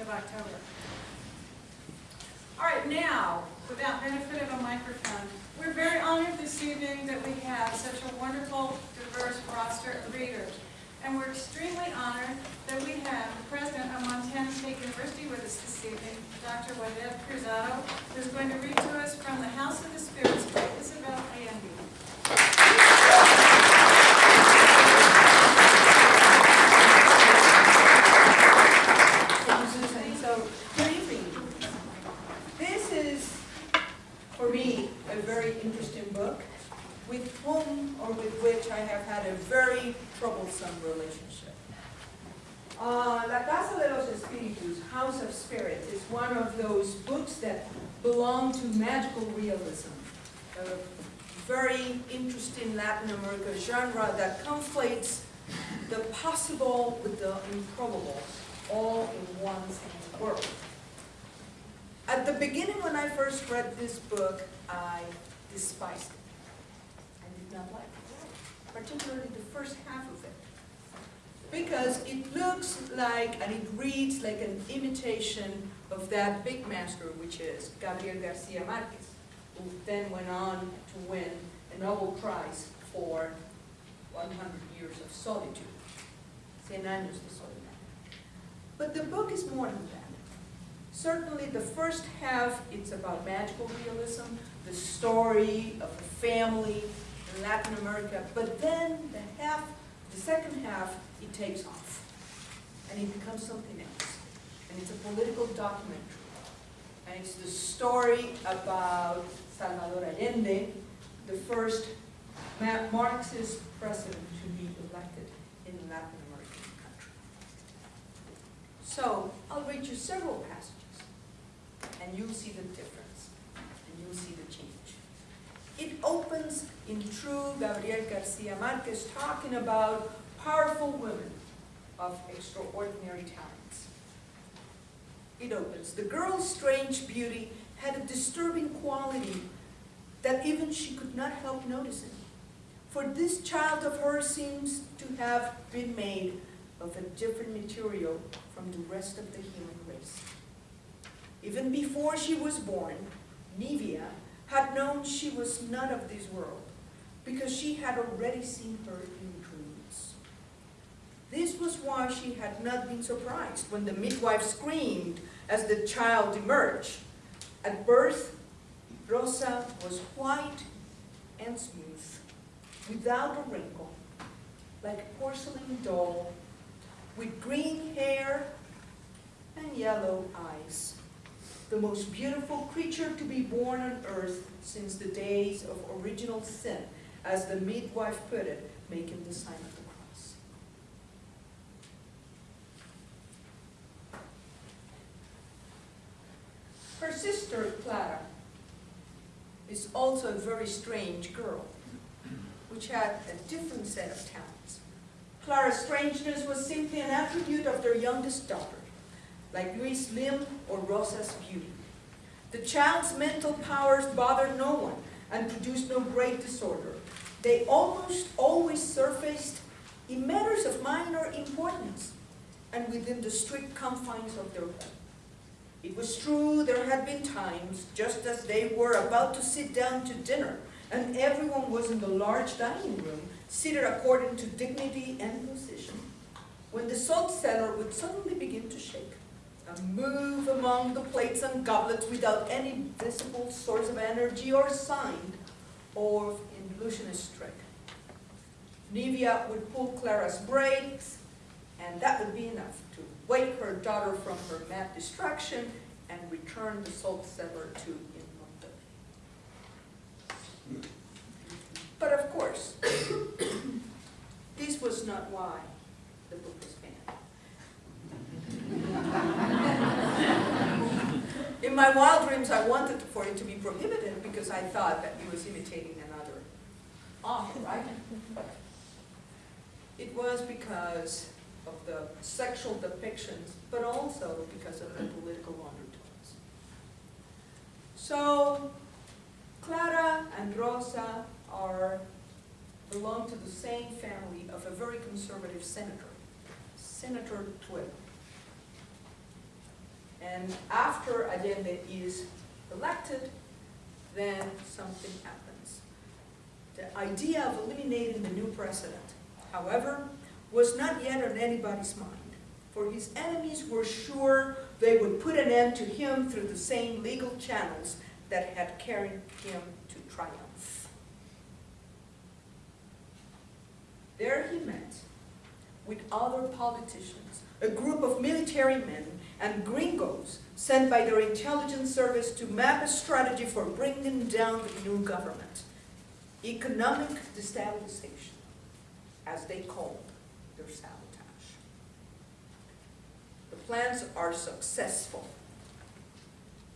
of October. All right, now, without benefit of a microphone, we're very honored this evening that we have such a wonderful, diverse roster of readers. And we're extremely honored that we have the president of Montana State University with us this evening, Dr. Waded Cruzado, who's going to read to us from the House of the Spirits by Isabel Allende. Thank you, Susan. So, good evening. This is, for me, a very interesting book with whom or with which I have had a very troublesome relationship. Uh, La Casa de los Espíritus, House of Spirits, is one of those books that belong to magical realism, a very interesting Latin America genre that conflates the possible with the improbable, all in one world. At the beginning, when I first read this book, I despised it. I did not like it, particularly the first half of it. Because it looks like, and it reads like an imitation of that big master, which is Gabriel Garcia Marquez, who then went on to win a Nobel Prize for 100 Years of Solitude. Cien años de soledad. But the book is more than that. Certainly the first half, it's about magical realism, the story of a family Latin America, but then the half, the second half, it takes off. And it becomes something else. And it's a political documentary. And it's the story about Salvador Allende, the first Marxist president to be elected in a Latin American country. So I'll read you several passages, and you'll see the difference, and you'll see the change. It opens in true Gabriel Garcia Marquez talking about powerful women of extraordinary talents. It opens, the girl's strange beauty had a disturbing quality that even she could not help noticing. For this child of hers seems to have been made of a different material from the rest of the human race. Even before she was born, Nivea had known she was not of this world, because she had already seen her in dreams. This was why she had not been surprised when the midwife screamed as the child emerged. At birth, Rosa was white and smooth, without a wrinkle, like a porcelain doll, with green hair and yellow eyes. The most beautiful creature to be born on earth since the days of original sin, as the midwife put it, making the sign of the cross. Her sister, Clara, is also a very strange girl, which had a different set of talents. Clara's strangeness was simply an attribute of their youngest daughter, like Louis Lim or Rosa's beauty. The child's mental powers bothered no one and produced no great disorder. They almost always surfaced in matters of minor importance and within the strict confines of their home. It was true there had been times, just as they were about to sit down to dinner, and everyone was in the large dining room, seated according to dignity and position, when the salt cellar would suddenly begin to shake, move among the plates and goblets without any visible source of energy or sign of illusionist trick. Nivea would pull Clara's braids, and that would be enough to wake her daughter from her mad distraction and return the salt cellar to immobility. But of course, this was not why the book was banned. In my wild dreams, I wanted for it to be prohibited because I thought that he was imitating another author, right? It was because of the sexual depictions, but also because of the political undertones. So, Clara and Rosa are, belong to the same family of a very conservative senator, Senator Trueba. And after Allende is elected, then something happens. The idea of eliminating the new president, however, was not yet on anybody's mind, for his enemies were sure they would put an end to him through the same legal channels that had carried him to triumph. There he met with other politicians, a group of military men and gringos sent by their intelligence service to map a strategy for bringing down the new government. Economic destabilization, as they called their sabotage. The plans are successful.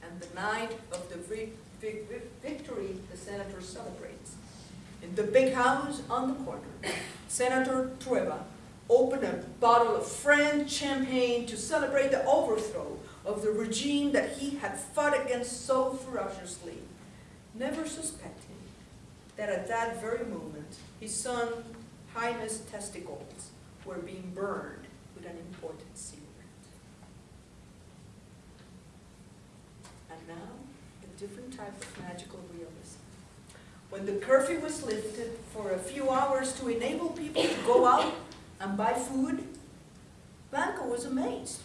And the night of the vi- vi- vi- victory, the senator celebrates. In the big house on the corner, Senator Trueba opened a bottle of French champagne to celebrate the overthrow of the regime that he had fought against so ferociously, never suspecting that at that very moment, his son Jaime's testicles were being burned with an important secret. And now, a different type of magical realism. When the curfew was lifted for a few hours to enable people to go out and buy food, Blanca was amazed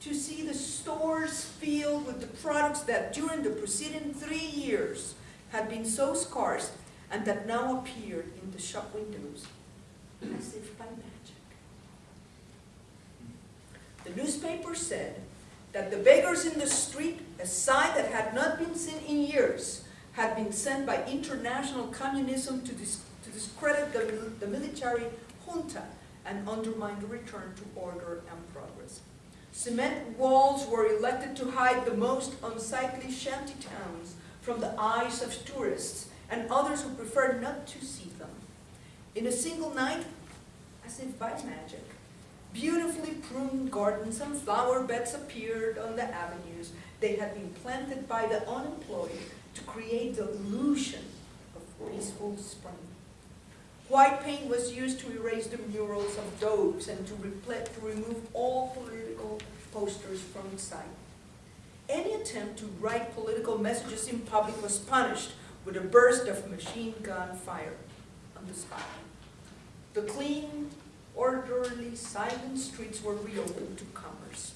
to see the stores filled with the products that during the preceding three years had been so scarce and that now appeared in the shop windows as if by magic. The newspaper said that the beggars in the street, a sight that had not been seen in years, had been sent by international communism to, dis to discredit the, the military junta and undermine the return to order and progress. Cement walls were elected to hide the most unsightly shanty towns from the eyes of tourists and others who preferred not to see them. In a single night, as if by magic, beautifully pruned gardens and flower beds appeared on the avenues. They had been planted by the unemployed to create the illusion of peaceful spring. White paint was used to erase the murals of dogs and to, to remove all political posters from sight. Any attempt to write political messages in public was punished with a burst of machine gun fire on the spot. The clean, orderly, silent streets were reopened to commerce.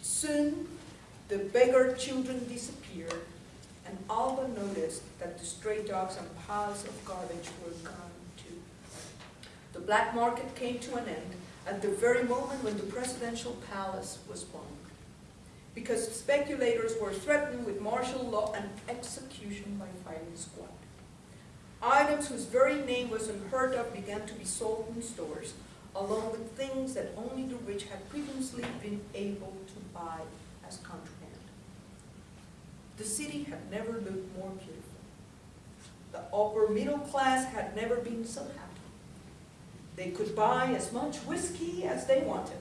Soon, the beggar children disappeared, and Alba noticed that the stray dogs and piles of garbage were gone. The black market came to an end at the very moment when the presidential palace was bombed, because speculators were threatened with martial law and execution by firing squad. Items whose very name was unheard of began to be sold in stores, along with things that only the rich had previously been able to buy as contraband. The city had never looked more beautiful. The upper middle class had never been so happy. They could buy as much whiskey as they wanted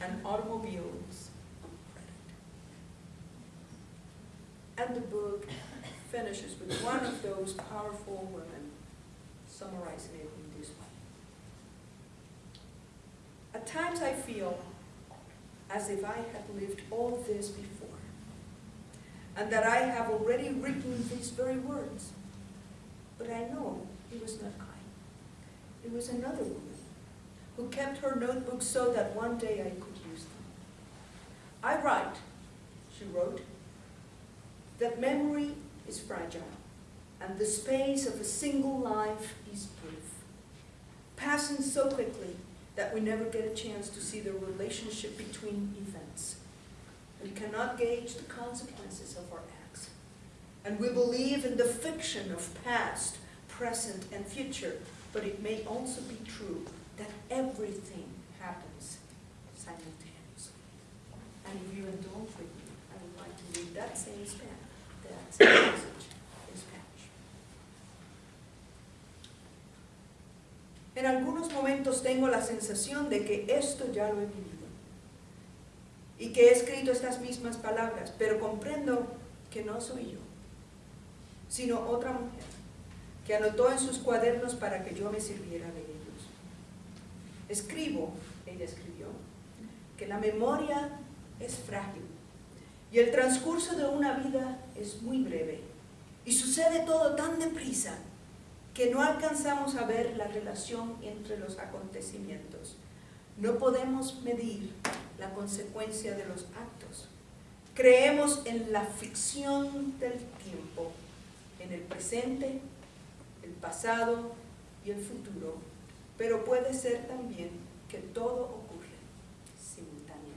and automobiles on credit. And the book finishes with one of those powerful women summarizing it in this way. At times I feel as if I had lived all this before, and that I have already written these very words. But I know it was not I. It was another woman kept her notebook so that one day I could use them. I write, she wrote, that memory is fragile, and the space of a single life is brief, passing so quickly that we never get a chance to see the relationship between events. We cannot gauge the consequences of our acts. And we believe in the fiction of past, present, and future, but it may also be true that everything happens simultaneously. And if you indulge with me, I would like to read that same span, that same passage in Spanish. En algunos momentos tengo la sensación de que esto ya lo he vivido y que he escrito estas mismas palabras, pero comprendo que no soy yo, sino otra mujer que anotó en sus cuadernos para que yo me sirviera de. Escribo, ella escribió, que la memoria es frágil Y el transcurso de una vida es muy breve. Y sucede todo tan deprisa que no alcanzamos a ver la relación entre los acontecimientos. No podemos medir la consecuencia de los actos. Creemos en la ficción del tiempo, en el presente, el pasado y el futuro, pero puede ser también que todo ocurre simultáneamente.